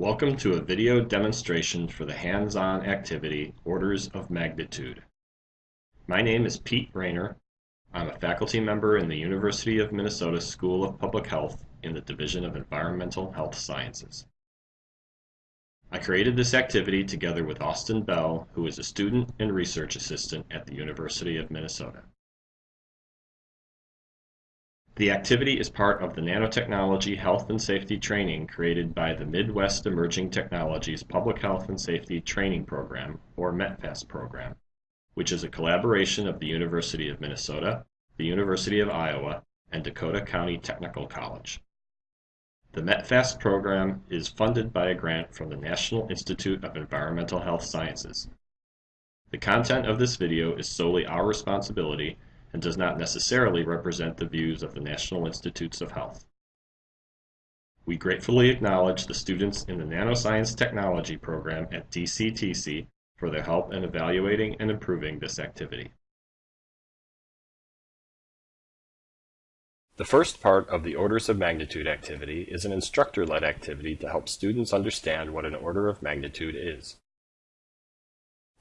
Welcome to a video demonstration for the hands-on activity Orders of Magnitude. My name is Pete Raynor. I'm a faculty member in the University of Minnesota School of Public Health in the Division of Environmental Health Sciences. I created this activity together with Austin Bell, who is a student and research assistant at the University of Minnesota. The activity is part of the Nanotechnology Health and Safety Training created by the Midwest Emerging Technologies Public Health and Safety Training Program, or METPHAST program, which is a collaboration of the University of Minnesota, the University of Iowa, and Dakota County Technical College. The METPHAST program is funded by a grant from the National Institute of Environmental Health Sciences. The content of this video is solely our responsibility and does not necessarily represent the views of the National Institutes of Health. We gratefully acknowledge the students in the Nanoscience Technology program at DCTC for their help in evaluating and improving this activity. The first part of the orders of magnitude activity is an instructor-led activity to help students understand what an order of magnitude is.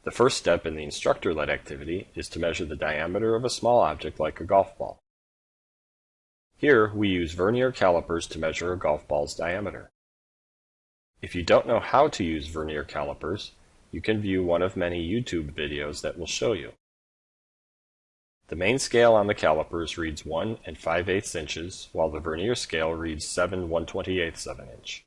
The first step in the instructor-led activity is to measure the diameter of a small object like a golf ball. Here, we use vernier calipers to measure a golf ball's diameter. If you don't know how to use vernier calipers, you can view one of many YouTube videos that will show you. The main scale on the calipers reads 1 and 5 8 inches, while the vernier scale reads 7 128 of an inch.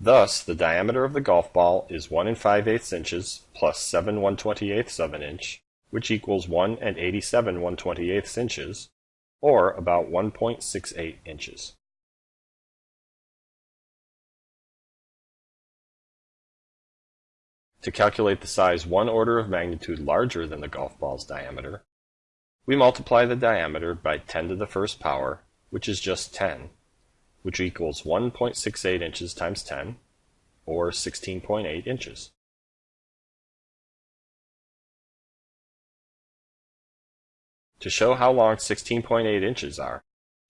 Thus, the diameter of the golf ball is 1 and 5 eighths inches plus 7 128ths of an inch, which equals 1 and 87 128ths inches, or about 1.68 inches. To calculate the size one order of magnitude larger than the golf ball's diameter, we multiply the diameter by 10 to the first power, which is just 10, which equals 1.68 inches times 10, or 16.8 inches. To show how long 16.8 inches are,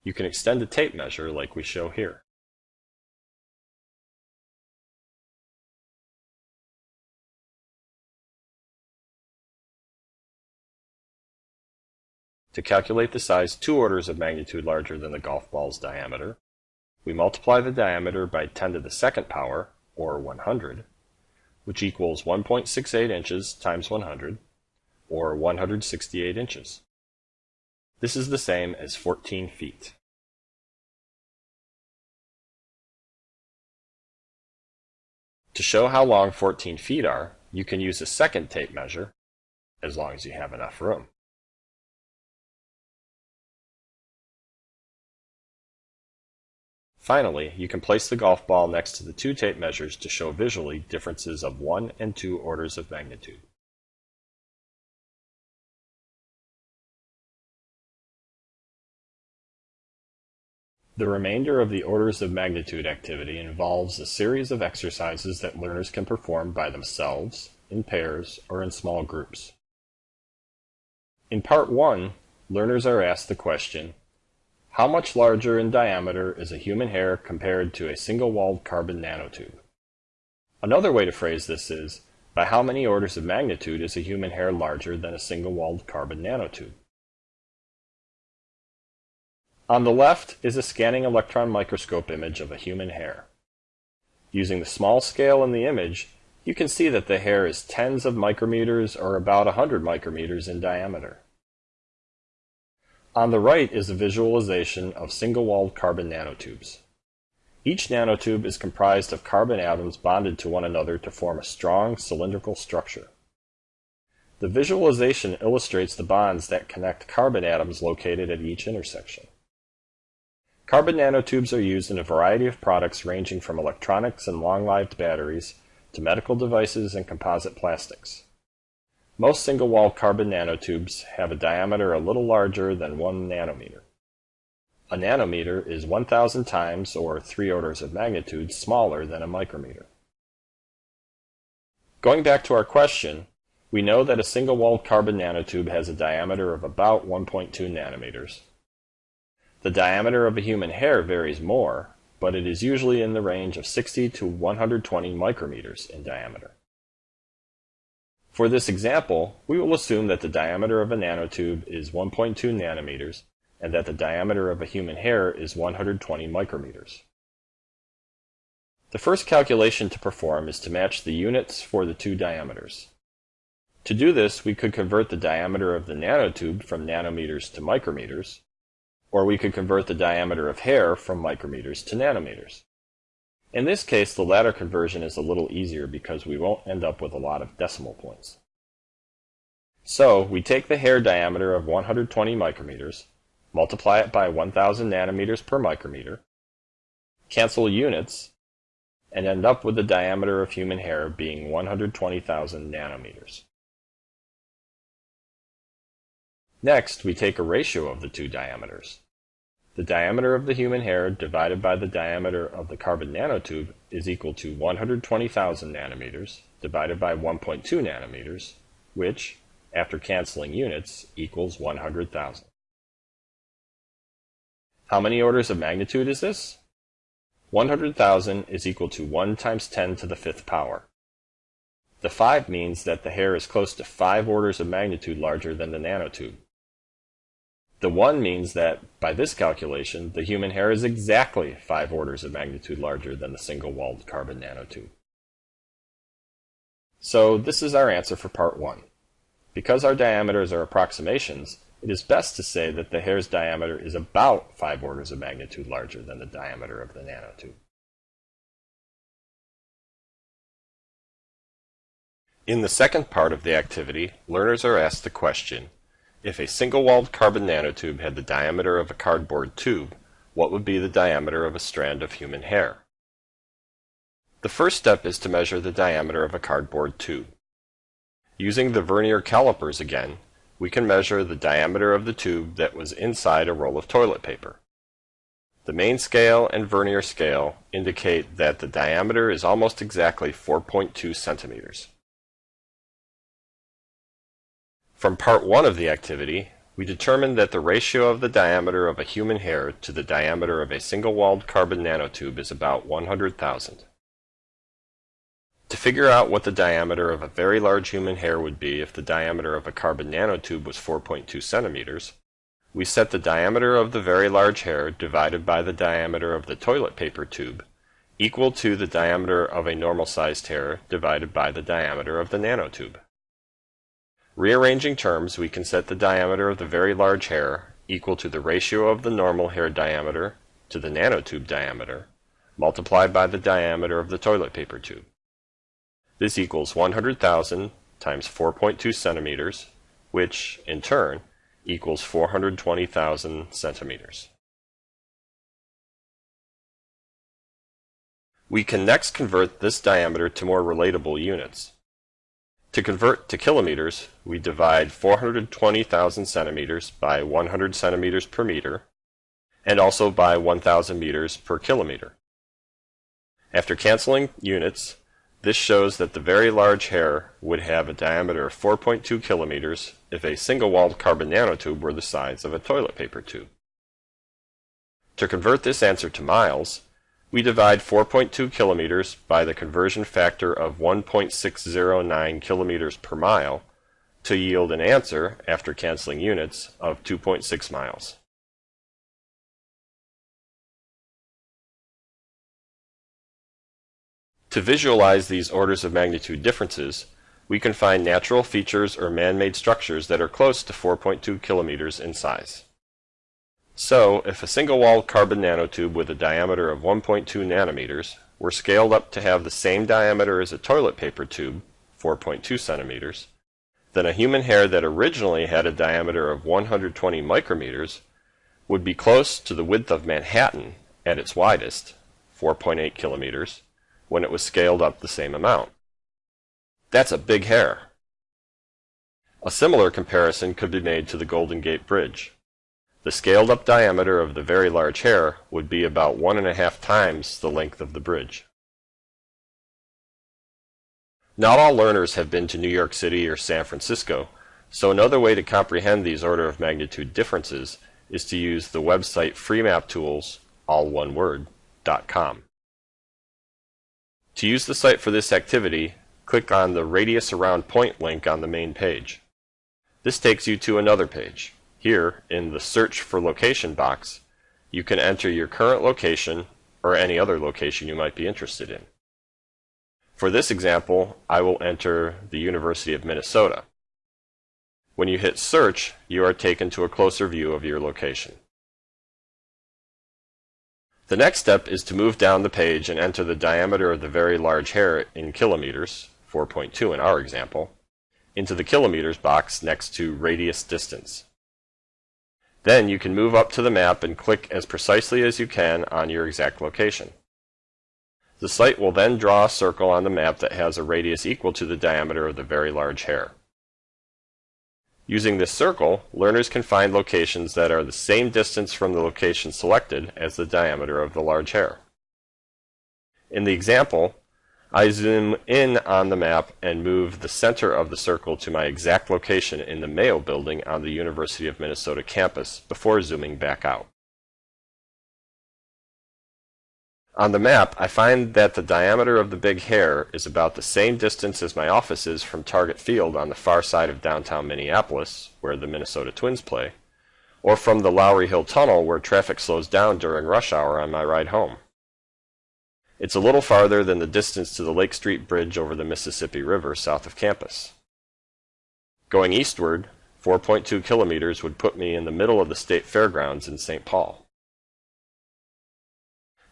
you can extend a tape measure like we show here. To calculate the size two orders of magnitude larger than the golf ball's diameter, we multiply the diameter by 10 to the second power, or 100, which equals 1.68 inches times 100, or 168 inches. This is the same as 14 feet. To show how long 14 feet are, you can use a second tape measure, as long as you have enough room. Finally, you can place the golf ball next to the two tape measures to show visually differences of 1 and 2 orders of magnitude. The remainder of the orders of magnitude activity involves a series of exercises that learners can perform by themselves, in pairs, or in small groups. In Part 1, learners are asked the question, how much larger in diameter is a human hair compared to a single-walled carbon nanotube? Another way to phrase this is, by how many orders of magnitude is a human hair larger than a single-walled carbon nanotube? On the left is a scanning electron microscope image of a human hair. Using the small scale in the image, you can see that the hair is tens of micrometers or about 100 micrometers in diameter. On the right is a visualization of single-walled carbon nanotubes. Each nanotube is comprised of carbon atoms bonded to one another to form a strong cylindrical structure. The visualization illustrates the bonds that connect carbon atoms located at each intersection. Carbon nanotubes are used in a variety of products ranging from electronics and long-lived batteries to medical devices and composite plastics. Most single-wall carbon nanotubes have a diameter a little larger than 1 nanometer. A nanometer is 1,000 times, or 3 orders of magnitude, smaller than a micrometer. Going back to our question, we know that a single-walled carbon nanotube has a diameter of about 1.2 nanometers. The diameter of a human hair varies more, but it is usually in the range of 60 to 120 micrometers in diameter. For this example, we will assume that the diameter of a nanotube is 1.2 nanometers and that the diameter of a human hair is 120 micrometers. The first calculation to perform is to match the units for the two diameters. To do this, we could convert the diameter of the nanotube from nanometers to micrometers, or we could convert the diameter of hair from micrometers to nanometers. In this case, the latter conversion is a little easier because we won't end up with a lot of decimal points. So, we take the hair diameter of 120 micrometers, multiply it by 1000 nanometers per micrometer, cancel units, and end up with the diameter of human hair being 120,000 nanometers. Next, we take a ratio of the two diameters. The diameter of the human hair divided by the diameter of the carbon nanotube is equal to 120,000 nanometers divided by 1.2 nanometers, which, after canceling units, equals 100,000. How many orders of magnitude is this? 100,000 is equal to 1 times 10 to the fifth power. The 5 means that the hair is close to 5 orders of magnitude larger than the nanotube. The 1 means that, by this calculation, the human hair is exactly 5 orders of magnitude larger than the single-walled carbon nanotube. So this is our answer for part 1. Because our diameters are approximations, it is best to say that the hair's diameter is about 5 orders of magnitude larger than the diameter of the nanotube. In the second part of the activity, learners are asked the question, if a single-walled carbon nanotube had the diameter of a cardboard tube, what would be the diameter of a strand of human hair? The first step is to measure the diameter of a cardboard tube. Using the vernier calipers again, we can measure the diameter of the tube that was inside a roll of toilet paper. The main scale and vernier scale indicate that the diameter is almost exactly 4.2 centimeters. From part 1 of the activity, we determined that the ratio of the diameter of a human hair to the diameter of a single-walled carbon nanotube is about 100,000. To figure out what the diameter of a very large human hair would be if the diameter of a carbon nanotube was 4.2 centimeters, we set the diameter of the very large hair divided by the diameter of the toilet paper tube equal to the diameter of a normal-sized hair divided by the diameter of the nanotube. Rearranging terms, we can set the diameter of the very large hair equal to the ratio of the normal hair diameter to the nanotube diameter multiplied by the diameter of the toilet paper tube. This equals 100,000 times 4.2 centimeters, which, in turn, equals 420,000 centimeters. We can next convert this diameter to more relatable units. To convert to kilometers, we divide 420,000 centimeters by 100 centimeters per meter, and also by 1,000 meters per kilometer. After canceling units, this shows that the very large hair would have a diameter of 4.2 kilometers if a single-walled carbon nanotube were the size of a toilet paper tube. To convert this answer to miles, we divide 4.2 kilometers by the conversion factor of 1.609 kilometers per mile to yield an answer, after canceling units, of 2.6 miles. To visualize these orders of magnitude differences, we can find natural features or man-made structures that are close to 4.2 kilometers in size. So, if a single-walled carbon nanotube with a diameter of 1.2 nanometers were scaled up to have the same diameter as a toilet paper tube, 4.2 centimeters, then a human hair that originally had a diameter of 120 micrometers would be close to the width of Manhattan at its widest, 4.8 kilometers, when it was scaled up the same amount. That's a big hair. A similar comparison could be made to the Golden Gate Bridge. The scaled up diameter of the very large hair would be about one and a half times the length of the bridge. Not all learners have been to New York City or San Francisco, so another way to comprehend these order of magnitude differences is to use the website freemaptools, all one word, .com. To use the site for this activity, click on the Radius Around Point link on the main page. This takes you to another page. Here, in the Search for Location box, you can enter your current location or any other location you might be interested in. For this example, I will enter the University of Minnesota. When you hit Search, you are taken to a closer view of your location. The next step is to move down the page and enter the diameter of the very large hair in kilometers, 4.2 in our example, into the kilometers box next to radius distance. Then you can move up to the map and click as precisely as you can on your exact location. The site will then draw a circle on the map that has a radius equal to the diameter of the very large hair. Using this circle, learners can find locations that are the same distance from the location selected as the diameter of the large hair. In the example, I zoom in on the map and move the center of the circle to my exact location in the Mayo building on the University of Minnesota campus before zooming back out. On the map, I find that the diameter of the big hair is about the same distance as my office is from Target Field on the far side of downtown Minneapolis, where the Minnesota Twins play, or from the Lowry Hill Tunnel where traffic slows down during rush hour on my ride home. It's a little farther than the distance to the Lake Street Bridge over the Mississippi River south of campus. Going eastward, 4.2 kilometers would put me in the middle of the state fairgrounds in St. Paul.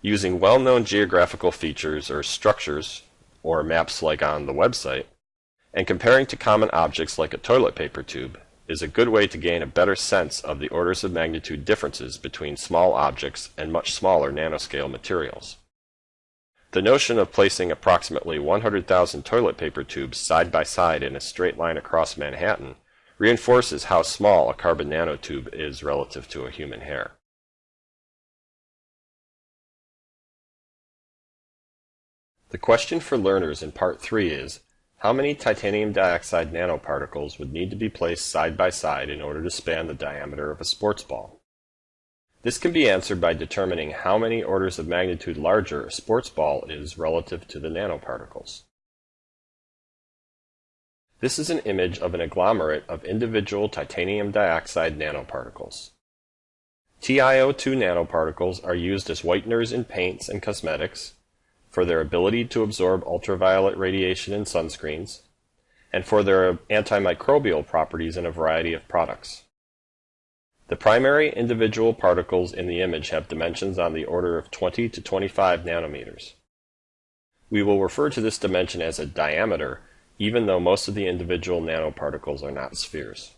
Using well-known geographical features or structures, or maps like on the website, and comparing to common objects like a toilet paper tube is a good way to gain a better sense of the orders of magnitude differences between small objects and much smaller nanoscale materials. The notion of placing approximately 100,000 toilet paper tubes side by side in a straight line across Manhattan reinforces how small a carbon nanotube is relative to a human hair. The question for learners in Part 3 is, how many titanium dioxide nanoparticles would need to be placed side by side in order to span the diameter of a sports ball? This can be answered by determining how many orders of magnitude larger a sports ball is relative to the nanoparticles. This is an image of an agglomerate of individual titanium dioxide nanoparticles. TiO2 nanoparticles are used as whiteners in paints and cosmetics, for their ability to absorb ultraviolet radiation in sunscreens, and for their antimicrobial properties in a variety of products. The primary individual particles in the image have dimensions on the order of 20 to 25 nanometers. We will refer to this dimension as a diameter, even though most of the individual nanoparticles are not spheres.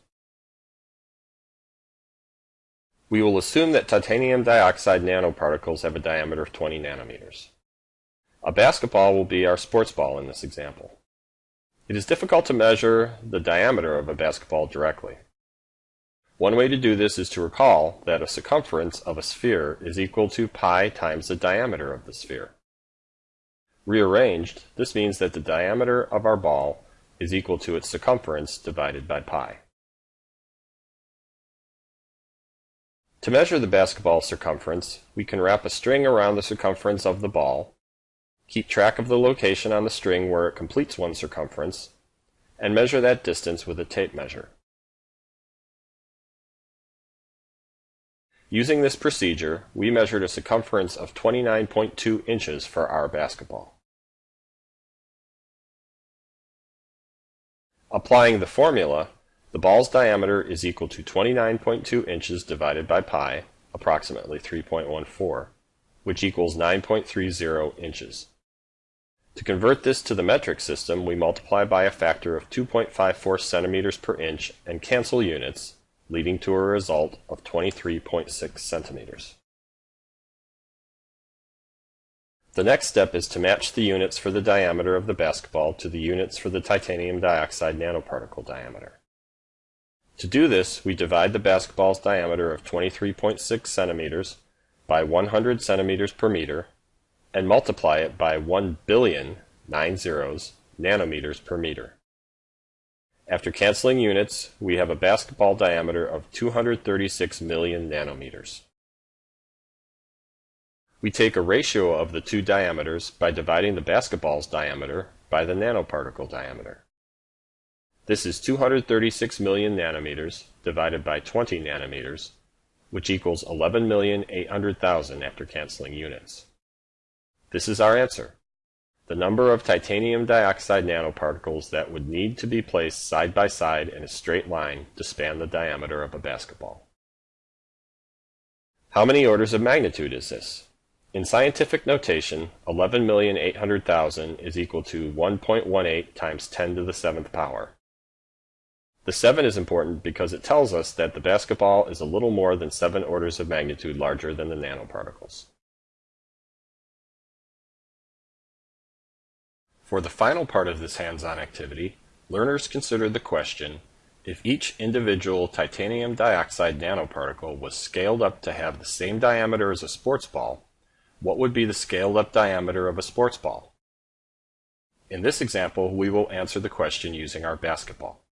We will assume that titanium dioxide nanoparticles have a diameter of 20 nanometers. A basketball will be our sports ball in this example. It is difficult to measure the diameter of a basketball directly. One way to do this is to recall that a circumference of a sphere is equal to pi times the diameter of the sphere. Rearranged, this means that the diameter of our ball is equal to its circumference divided by pi. To measure the basketball circumference, we can wrap a string around the circumference of the ball Keep track of the location on the string where it completes one circumference, and measure that distance with a tape measure. Using this procedure, we measured a circumference of 29.2 inches for our basketball. Applying the formula, the ball's diameter is equal to 29.2 inches divided by pi, approximately 3.14, which equals 9.30 inches. To convert this to the metric system, we multiply by a factor of 2.54 centimeters per inch and cancel units, leading to a result of 23.6 centimeters. The next step is to match the units for the diameter of the basketball to the units for the titanium dioxide nanoparticle diameter. To do this, we divide the basketball's diameter of 23.6 centimeters by 100 centimeters per meter and multiply it by 1 billion, nine zeros, nanometers per meter. After canceling units, we have a basketball diameter of 236 million nanometers. We take a ratio of the two diameters by dividing the basketball's diameter by the nanoparticle diameter. This is 236 million nanometers divided by 20 nanometers, which equals 11,800,000 after canceling units. This is our answer. The number of titanium dioxide nanoparticles that would need to be placed side by side in a straight line to span the diameter of a basketball. How many orders of magnitude is this? In scientific notation, 11,800,000 is equal to 1.18 times 10 to the 7th power. The 7 is important because it tells us that the basketball is a little more than 7 orders of magnitude larger than the nanoparticles. For the final part of this hands-on activity, learners considered the question, if each individual titanium dioxide nanoparticle was scaled up to have the same diameter as a sports ball, what would be the scaled up diameter of a sports ball? In this example, we will answer the question using our basketball.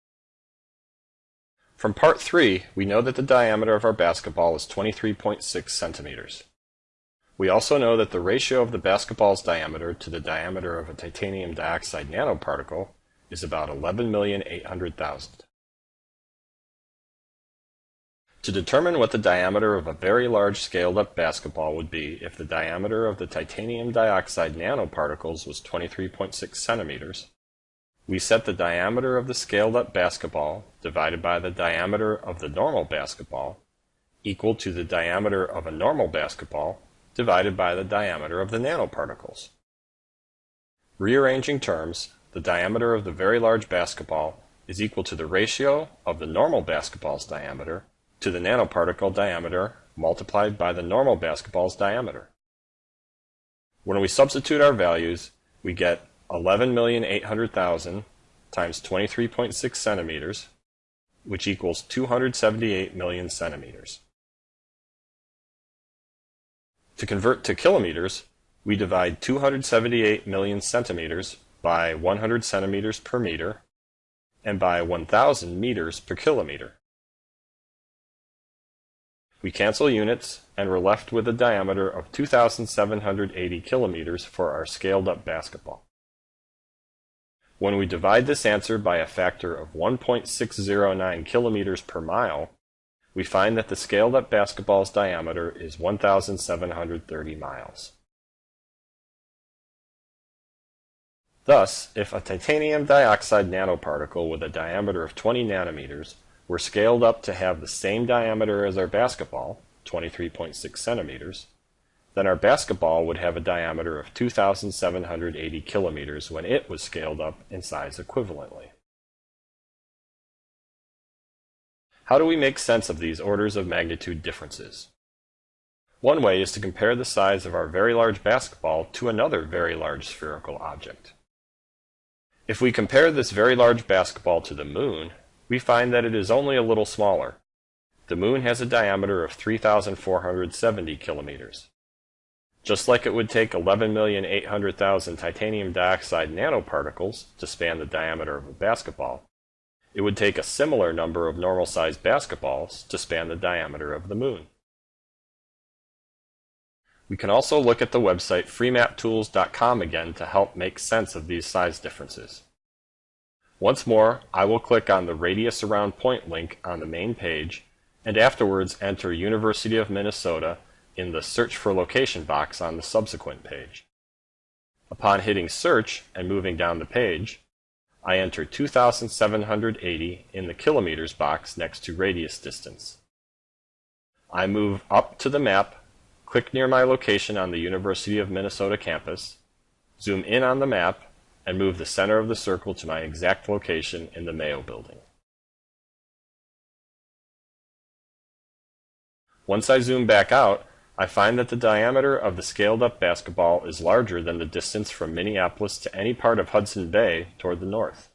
From part 3, we know that the diameter of our basketball is 23.6 centimeters. We also know that the ratio of the basketball's diameter to the diameter of a titanium dioxide nanoparticle is about 11,800,000. To determine what the diameter of a very large scaled-up basketball would be if the diameter of the titanium dioxide nanoparticles was 23.6 centimeters, we set the diameter of the scaled-up basketball divided by the diameter of the normal basketball equal to the diameter of a normal basketball divided by the diameter of the nanoparticles. Rearranging terms, the diameter of the very large basketball is equal to the ratio of the normal basketball's diameter to the nanoparticle diameter multiplied by the normal basketball's diameter. When we substitute our values, we get 11,800,000 times 23.6 centimeters, which equals 278 million centimeters. To convert to kilometers, we divide 278 million centimeters by 100 centimeters per meter and by 1,000 meters per kilometer. We cancel units and we're left with a diameter of 2,780 kilometers for our scaled up basketball. When we divide this answer by a factor of 1.609 kilometers per mile, we find that the scaled up basketball's diameter is 1,730 miles. Thus, if a titanium dioxide nanoparticle with a diameter of 20 nanometers were scaled up to have the same diameter as our basketball, 23.6 centimeters, then our basketball would have a diameter of 2,780 kilometers when it was scaled up in size equivalently. How do we make sense of these orders of magnitude differences? One way is to compare the size of our very large basketball to another very large spherical object. If we compare this very large basketball to the moon, we find that it is only a little smaller. The moon has a diameter of 3,470 kilometers. Just like it would take 11,800,000 titanium dioxide nanoparticles to span the diameter of a basketball, it would take a similar number of normal-sized basketballs to span the diameter of the moon. We can also look at the website freemaptools.com again to help make sense of these size differences. Once more, I will click on the Radius Around Point link on the main page, and afterwards enter University of Minnesota in the Search for Location box on the subsequent page. Upon hitting Search and moving down the page, I enter 2,780 in the kilometers box next to radius distance. I move up to the map, click near my location on the University of Minnesota campus, zoom in on the map, and move the center of the circle to my exact location in the Mayo building. Once I zoom back out, I find that the diameter of the scaled up basketball is larger than the distance from Minneapolis to any part of Hudson Bay toward the north.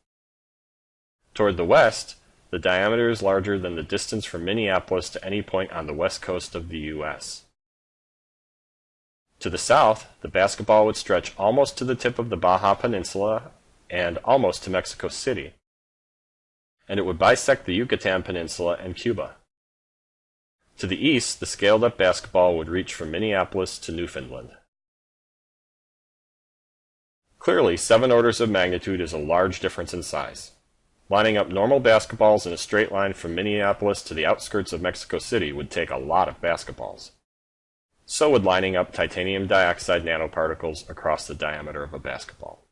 Toward the west, the diameter is larger than the distance from Minneapolis to any point on the west coast of the U.S. To the south, the basketball would stretch almost to the tip of the Baja Peninsula and almost to Mexico City. and it would bisect the Yucatan Peninsula and Cuba. To the east, the scaled-up basketball would reach from Minneapolis to Newfoundland. Clearly, seven orders of magnitude is a large difference in size. Lining up normal basketballs in a straight line from Minneapolis to the outskirts of Mexico City would take a lot of basketballs. So would lining up titanium dioxide nanoparticles across the diameter of a basketball.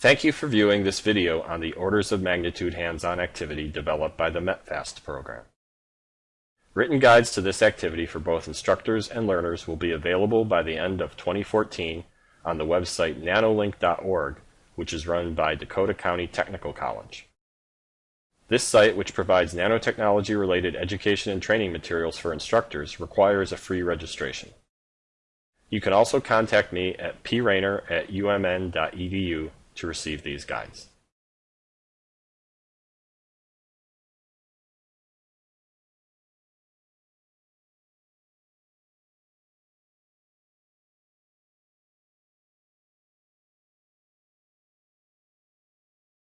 Thank you for viewing this video on the orders of magnitude hands-on activity developed by the METPHAST program. Written guides to this activity for both instructors and learners will be available by the end of 2014 on the website nanolink.org, which is run by Dakota County Technical College. This site, which provides nanotechnology-related education and training materials for instructors, requires a free registration. You can also contact me at praynor at umn.edu to receive these guides.